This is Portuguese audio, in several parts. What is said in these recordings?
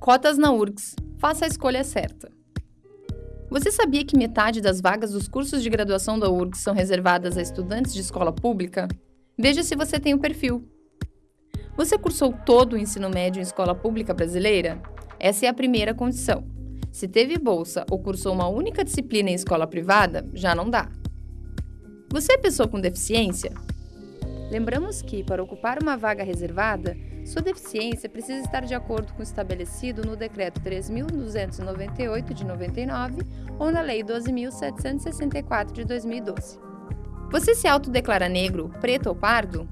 Cotas na URGS. Faça a escolha certa. Você sabia que metade das vagas dos cursos de graduação da URGS são reservadas a estudantes de escola pública? Veja se você tem o perfil. Você cursou todo o ensino médio em escola pública brasileira? Essa é a primeira condição. Se teve bolsa ou cursou uma única disciplina em escola privada, já não dá. Você é pessoa com deficiência? Lembramos que, para ocupar uma vaga reservada, sua deficiência precisa estar de acordo com o estabelecido no Decreto 3.298 de 99 ou na Lei 12.764 de 2012. Você se autodeclara negro, preto ou pardo?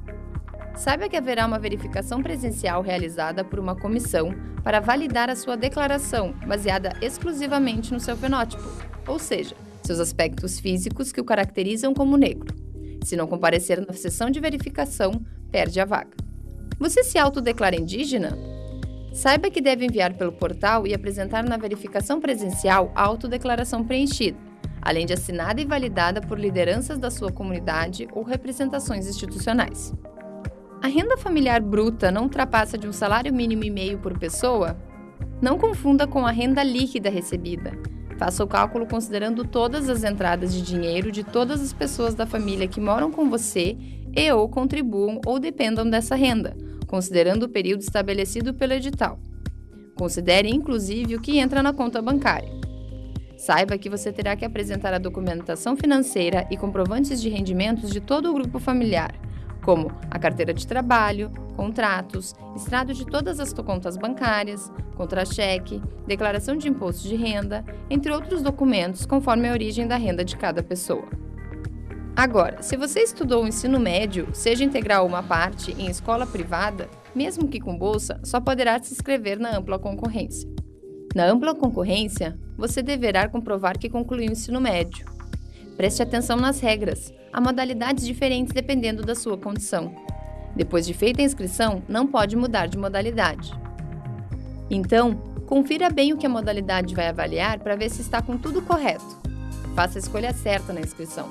Saiba que haverá uma verificação presencial realizada por uma comissão para validar a sua declaração, baseada exclusivamente no seu fenótipo, ou seja, seus aspectos físicos que o caracterizam como negro. Se não comparecer na sessão de verificação, perde a vaga. Você se autodeclara indígena? Saiba que deve enviar pelo portal e apresentar na verificação presencial a autodeclaração preenchida, além de assinada e validada por lideranças da sua comunidade ou representações institucionais. A renda familiar bruta não ultrapassa de um salário mínimo e meio por pessoa? Não confunda com a renda líquida recebida. Faça o cálculo considerando todas as entradas de dinheiro de todas as pessoas da família que moram com você e ou contribuam ou dependam dessa renda, considerando o período estabelecido pelo edital. Considere inclusive o que entra na conta bancária. Saiba que você terá que apresentar a documentação financeira e comprovantes de rendimentos de todo o grupo familiar, como a carteira de trabalho, contratos, extrato de todas as contas bancárias, contra-cheque, declaração de imposto de renda, entre outros documentos conforme a origem da renda de cada pessoa. Agora, se você estudou o ensino médio, seja integral ou uma parte, em escola privada, mesmo que com bolsa, só poderá se inscrever na ampla concorrência. Na ampla concorrência, você deverá comprovar que concluiu o ensino médio. Preste atenção nas regras. Há modalidades diferentes dependendo da sua condição. Depois de feita a inscrição, não pode mudar de modalidade. Então, confira bem o que a modalidade vai avaliar para ver se está com tudo correto. Faça a escolha certa na inscrição.